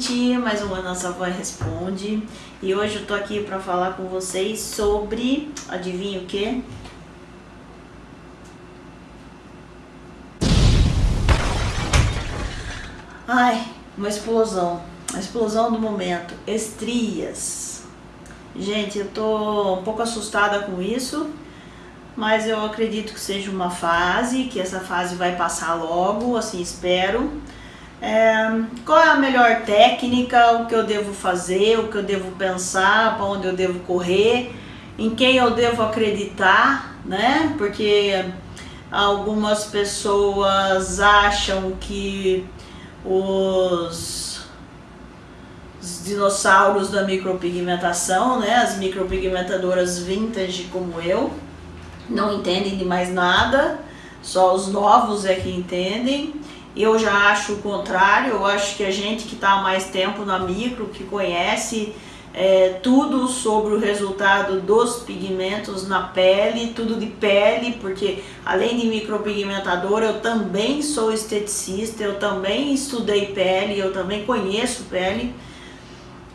gente, mais uma Nossa Voz Responde e hoje eu tô aqui para falar com vocês sobre, adivinha o que? Ai, uma explosão, a explosão do momento, estrias. Gente, eu tô um pouco assustada com isso, mas eu acredito que seja uma fase, que essa fase vai passar logo, assim espero. É, qual é a melhor técnica, o que eu devo fazer, o que eu devo pensar, para onde eu devo correr, em quem eu devo acreditar, né? Porque algumas pessoas acham que os, os dinossauros da micropigmentação, né? As micropigmentadoras vintage como eu, não entendem de mais nada, só os novos é que entendem. Eu já acho o contrário, eu acho que a gente que está há mais tempo na micro, que conhece é, tudo sobre o resultado dos pigmentos na pele, tudo de pele, porque além de micropigmentador, eu também sou esteticista, eu também estudei pele, eu também conheço pele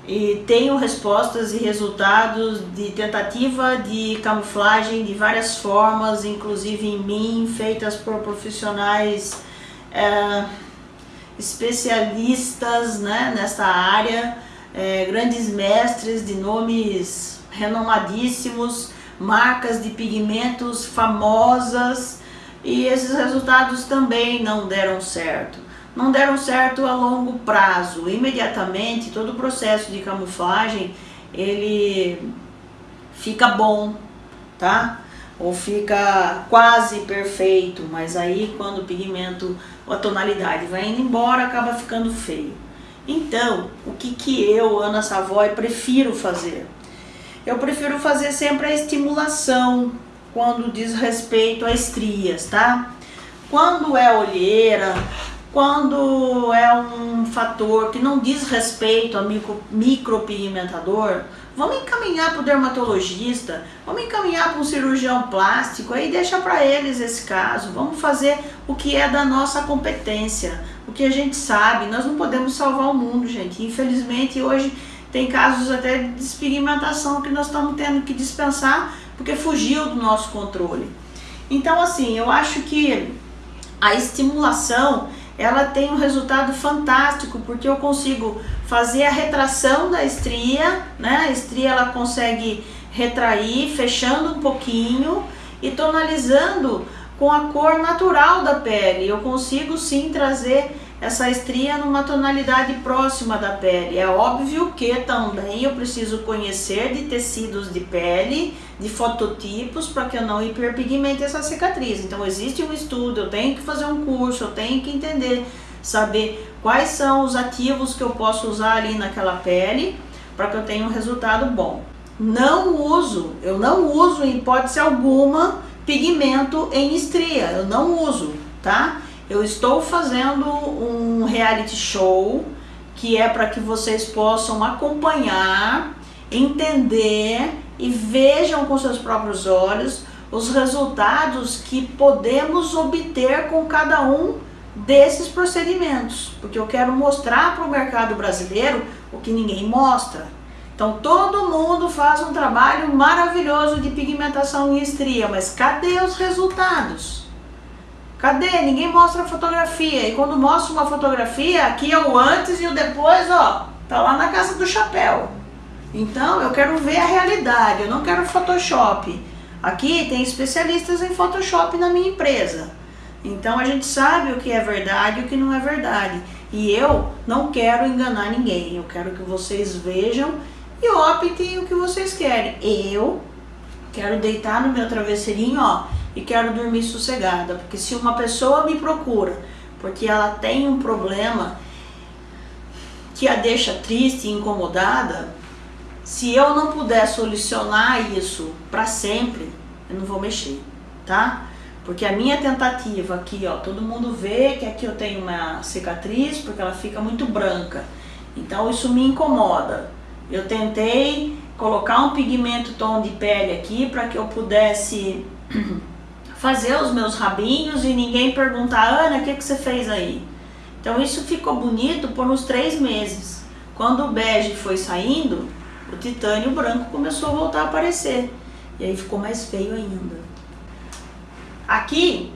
e tenho respostas e resultados de tentativa de camuflagem de várias formas, inclusive em mim, feitas por profissionais é, especialistas né, nessa área, é, grandes mestres de nomes renomadíssimos, marcas de pigmentos famosas e esses resultados também não deram certo. Não deram certo a longo prazo, imediatamente todo o processo de camuflagem ele fica bom, tá? Ou fica quase perfeito, mas aí quando o pigmento, a tonalidade vai indo embora, acaba ficando feio. Então, o que, que eu, Ana Savoy, prefiro fazer? Eu prefiro fazer sempre a estimulação quando diz respeito a estrias, tá? Quando é olheira, quando é um fator que não diz respeito a micro, micropigmentador, vamos encaminhar para o dermatologista, vamos encaminhar para um cirurgião plástico, aí deixa para eles esse caso, vamos fazer o que é da nossa competência, o que a gente sabe, nós não podemos salvar o mundo, gente, infelizmente hoje tem casos até de despigmentação que nós estamos tendo que dispensar porque fugiu do nosso controle. Então assim, eu acho que a estimulação ela tem um resultado fantástico, porque eu consigo fazer a retração da estria, né? A estria ela consegue retrair, fechando um pouquinho e tonalizando com a cor natural da pele. Eu consigo sim trazer essa estria numa tonalidade próxima da pele. É óbvio que também eu preciso conhecer de tecidos de pele, de fototipos, para que eu não hiperpigmente essa cicatriz. Então existe um estudo, eu tenho que fazer um curso, eu tenho que entender, saber quais são os ativos que eu posso usar ali naquela pele, para que eu tenha um resultado bom. Não uso, eu não uso em hipótese alguma pigmento em estria, eu não uso, tá? Eu estou fazendo um reality show que é para que vocês possam acompanhar, entender e vejam com seus próprios olhos os resultados que podemos obter com cada um desses procedimentos, porque eu quero mostrar para o mercado brasileiro o que ninguém mostra. Então todo mundo faz um trabalho maravilhoso de pigmentação e estria, mas cadê os resultados? Cadê? Ninguém mostra a fotografia. E quando mostra uma fotografia, aqui é o antes e o depois, ó, tá lá na casa do chapéu. Então, eu quero ver a realidade, eu não quero Photoshop. Aqui tem especialistas em Photoshop na minha empresa. Então, a gente sabe o que é verdade e o que não é verdade. E eu não quero enganar ninguém. Eu quero que vocês vejam e optem o que vocês querem. Eu quero deitar no meu travesseirinho, ó, e quero dormir sossegada, porque se uma pessoa me procura porque ela tem um problema que a deixa triste e incomodada, se eu não puder solucionar isso para sempre, eu não vou mexer, tá? Porque a minha tentativa aqui, ó, todo mundo vê que aqui eu tenho uma cicatriz porque ela fica muito branca. Então isso me incomoda. Eu tentei colocar um pigmento tom de pele aqui para que eu pudesse fazer os meus rabinhos e ninguém perguntar, Ana, o que, que você fez aí? Então isso ficou bonito por uns três meses. Quando o bege foi saindo, o titânio branco começou a voltar a aparecer. E aí ficou mais feio ainda. Aqui,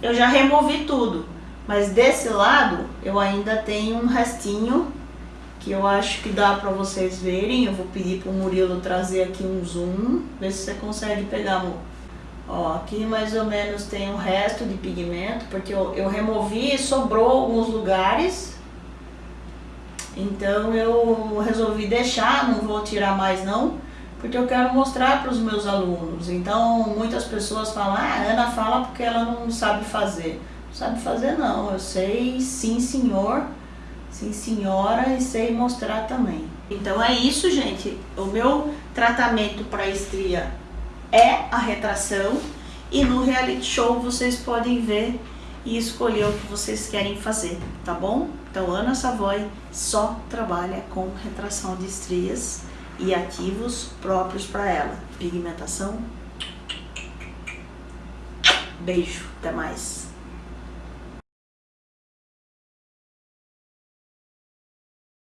eu já removi tudo. Mas desse lado, eu ainda tenho um restinho que eu acho que dá para vocês verem. Eu vou pedir para o Murilo trazer aqui um zoom, ver se você consegue pegar, amor. Ó, aqui mais ou menos tem um resto de pigmento, porque eu, eu removi e sobrou alguns lugares. Então eu resolvi deixar, não vou tirar mais não, porque eu quero mostrar para os meus alunos. Então muitas pessoas falam, ah, a Ana fala porque ela não sabe fazer. Não sabe fazer não, eu sei sim senhor, sim senhora e sei mostrar também. Então é isso gente, o meu tratamento para estria é a retração e no reality show vocês podem ver e escolher o que vocês querem fazer, tá bom? Então Ana Savoy só trabalha com retração de estrias e ativos próprios para ela. Pigmentação. Beijo, até mais.